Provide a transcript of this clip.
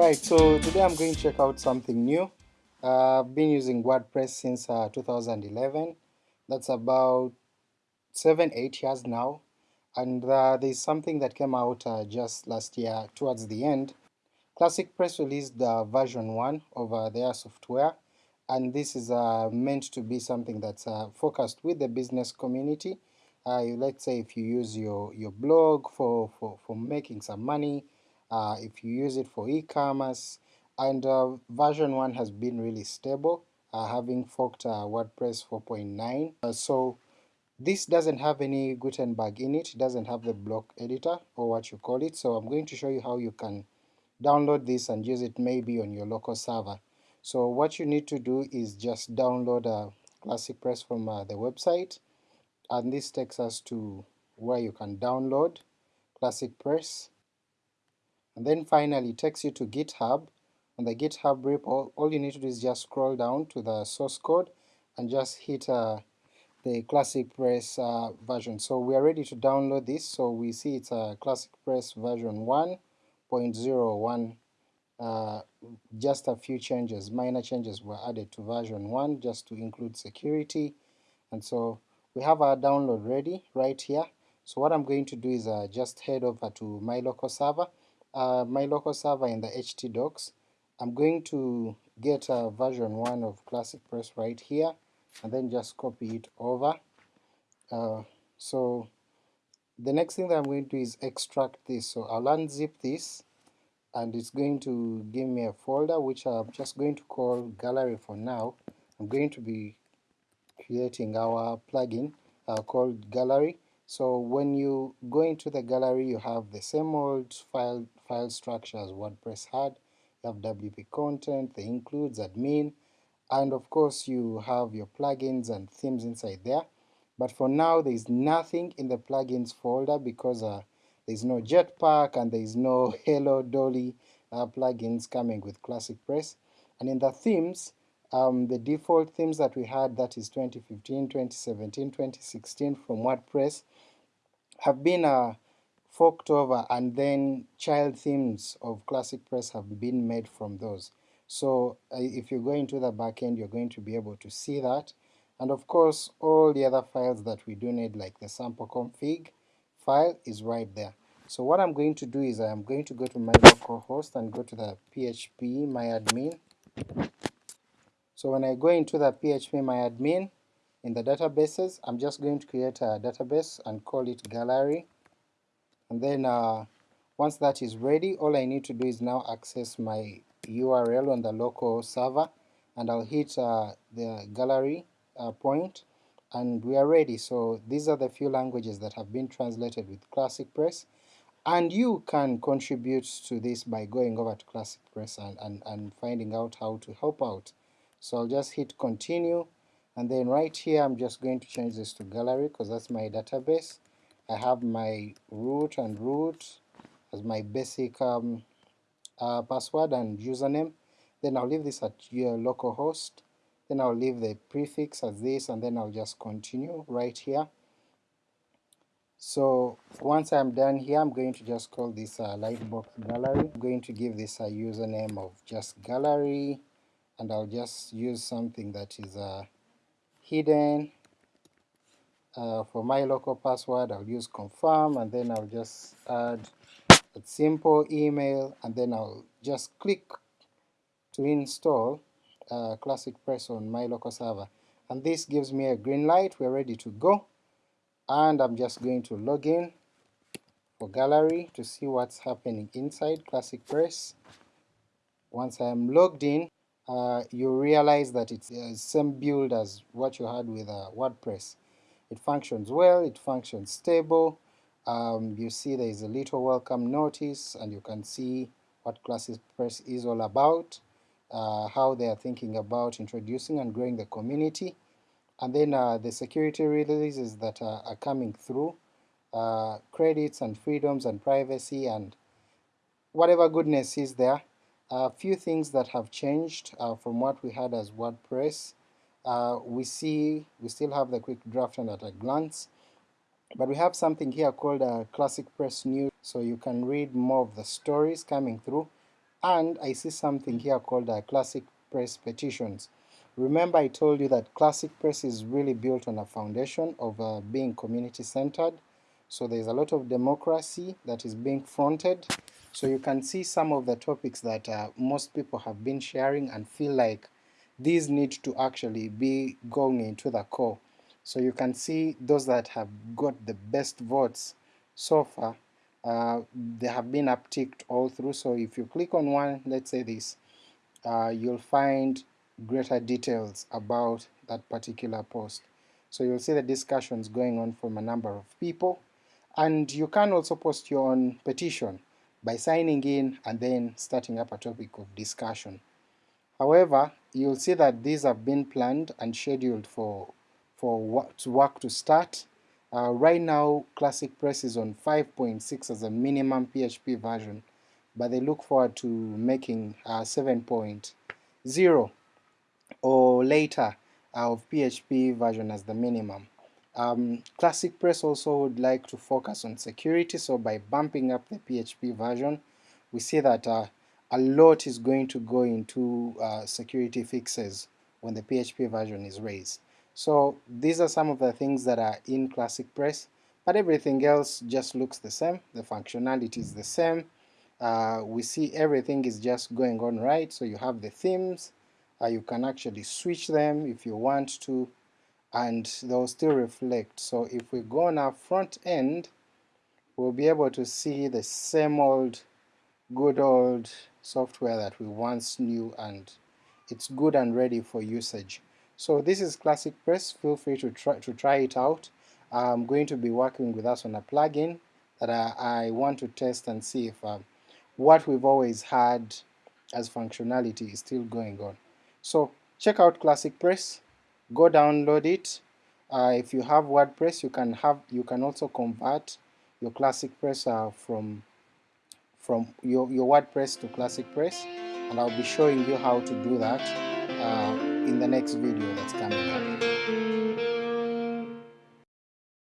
Alright, so today I'm going to check out something new. Uh, I've been using WordPress since uh, 2011. That's about 7-8 years now. And uh, there's something that came out uh, just last year towards the end. Classic Press released the version 1 of uh, their software and this is uh, meant to be something that's focused with the business community. let's say if you use your, your blog for, for, for making some money, uh, if you use it for e-commerce, and uh, version 1 has been really stable, uh, having forked uh, WordPress 4.9. Uh, so this doesn't have any Gutenberg in it, it doesn't have the block editor or what you call it, so I'm going to show you how you can download this and use it maybe on your local server. So what you need to do is just download a Classic Press from uh, the website, and this takes us to where you can download Classic Press and then finally it takes you to GitHub. On the GitHub repo, all you need to do is just scroll down to the source code and just hit uh, the Classic Press uh, version. So we are ready to download this, so we see it's a Classic Press version 1.01 uh, just a few changes, minor changes were added to version 1 just to include security, and so we have our download ready right here. So what I'm going to do is uh, just head over to my local server uh, my local server in the HT docs. I'm going to get a version 1 of Classic Press right here, and then just copy it over. Uh, so the next thing that I'm going to do is extract this, so I'll unzip this, and it's going to give me a folder which I'm just going to call gallery for now. I'm going to be creating our plugin uh, called gallery, so when you go into the gallery you have the same old file, file structure as WordPress had, you have WP content, the includes, admin, and of course you have your plugins and themes inside there. But for now there is nothing in the plugins folder because uh, there is no Jetpack and there is no Hello Dolly uh, plugins coming with Classic Press. And in the themes, um, the default themes that we had, that is 2015, 2017, 2016 from WordPress, have been uh, forked over and then child themes of Classic Press have been made from those. So uh, if you go into the backend you're going to be able to see that, and of course all the other files that we do need like the sample config file is right there. So what I'm going to do is I'm going to go to my local host and go to the php myadmin. So when I go into the php my admin in the databases, I'm just going to create a database and call it gallery, and then uh, once that is ready, all I need to do is now access my URL on the local server, and I'll hit uh, the gallery uh, point, and we are ready. So these are the few languages that have been translated with Classic Press, and you can contribute to this by going over to Classic Press and, and, and finding out how to help out. So I'll just hit continue, and then right here I'm just going to change this to gallery because that's my database. I have my root and root as my basic um, uh, password and username, then I'll leave this at your localhost, then I'll leave the prefix as this, and then I'll just continue right here. So once I'm done here, I'm going to just call this uh, Lightbox Gallery. I'm going to give this a username of just gallery, and I'll just use something that is uh, hidden. Uh, for my local password I'll use confirm and then I'll just add a simple email and then I'll just click to install uh, Classic Press on my local server and this gives me a green light, we're ready to go and I'm just going to log in for gallery to see what's happening inside Classic Press. Once I'm logged in uh, you realize that it's the same build as what you had with uh, WordPress. It functions well, it functions stable, um, you see there is a little welcome notice and you can see what Classic Press is all about, uh, how they are thinking about introducing and growing the community, and then uh, the security releases that are, are coming through, uh, credits and freedoms and privacy and whatever goodness is there, a few things that have changed uh, from what we had as WordPress. Uh, we see we still have the quick draft and at a glance, but we have something here called a Classic Press News, so you can read more of the stories coming through. and I see something here called uh, Classic Press Petitions. Remember I told you that Classic Press is really built on a foundation of uh, being community-centered, so there's a lot of democracy that is being fronted, so you can see some of the topics that uh, most people have been sharing and feel like these need to actually be going into the core. So you can see those that have got the best votes so far, uh, they have been upticked all through, so if you click on one, let's say this, uh, you'll find greater details about that particular post. So you'll see the discussions going on from a number of people, and you can also post your own petition by signing in and then starting up a topic of discussion. However, you'll see that these have been planned and scheduled for, for work to start. Uh, right now, Classic Press is on 5.6 as a minimum PHP version, but they look forward to making uh, 7.0 or later uh, of PHP version as the minimum. Um, Classic Press also would like to focus on security, so by bumping up the PHP version, we see that uh, a lot is going to go into uh, security fixes when the PHP version is raised. So these are some of the things that are in Classic Press, but everything else just looks the same, the functionality is the same, uh, we see everything is just going on right, so you have the themes, uh, you can actually switch them if you want to, and they'll still reflect. So if we go on our front end, we'll be able to see the same old good old software that we once knew and it's good and ready for usage. So this is Classic Press, feel free to try, to try it out. I'm going to be working with us on a plugin that I, I want to test and see if um, what we've always had as functionality is still going on. So check out Classic Press, go download it. Uh, if you have WordPress, you can have you can also convert your Classic Press uh, from from your, your WordPress to Classic Press and I'll be showing you how to do that uh, in the next video that's coming up.